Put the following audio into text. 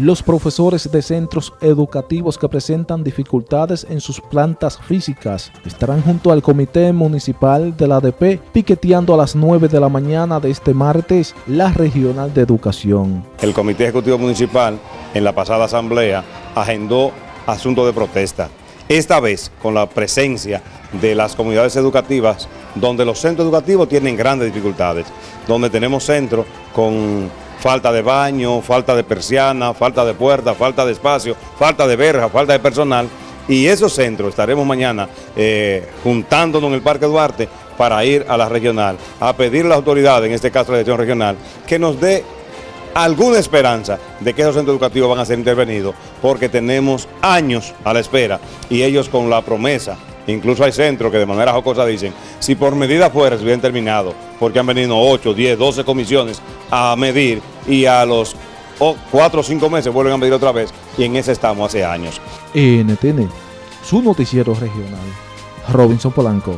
Los profesores de centros educativos que presentan dificultades en sus plantas físicas estarán junto al Comité Municipal de la ADP piqueteando a las 9 de la mañana de este martes la Regional de Educación. El Comité Ejecutivo Municipal en la pasada asamblea agendó asuntos de protesta. Esta vez con la presencia de las comunidades educativas donde los centros educativos tienen grandes dificultades, donde tenemos centros con falta de baño, falta de persiana, falta de puerta, falta de espacio, falta de verja, falta de personal. Y esos centros estaremos mañana eh, juntándonos en el Parque Duarte para ir a la regional, a pedir a las autoridades, en este caso la dirección regional, que nos dé alguna esperanza de que esos centros educativos van a ser intervenidos, porque tenemos años a la espera y ellos con la promesa Incluso hay centros que de manera jocosa dicen, si por medida fuera se hubieran terminado, porque han venido 8, 10, 12 comisiones a medir y a los 4 o 5 meses vuelven a medir otra vez y en ese estamos hace años. NTN, su noticiero regional. Robinson Polanco.